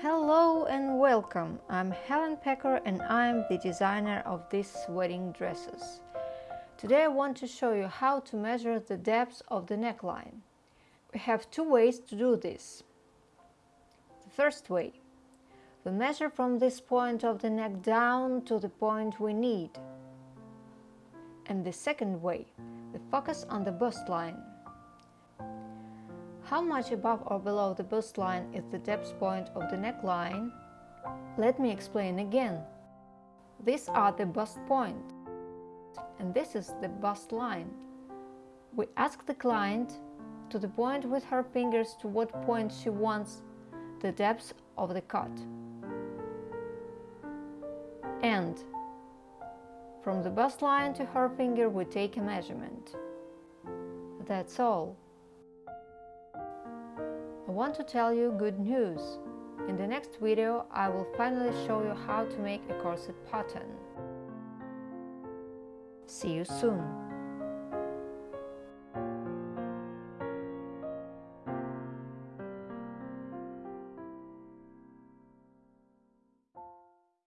Hello and welcome! I'm Helen Pecker and I'm the designer of these wedding dresses. Today I want to show you how to measure the depth of the neckline. We have two ways to do this. The first way. We measure from this point of the neck down to the point we need. And the second way. We focus on the bust line. How much above or below the bust line is the depth point of the neckline? Let me explain again. These are the bust point, and this is the bust line. We ask the client to the point with her fingers to what point she wants the depth of the cut. And from the bust line to her finger we take a measurement. That's all. Want to tell you good news. In the next video I will finally show you how to make a corset pattern. See you soon!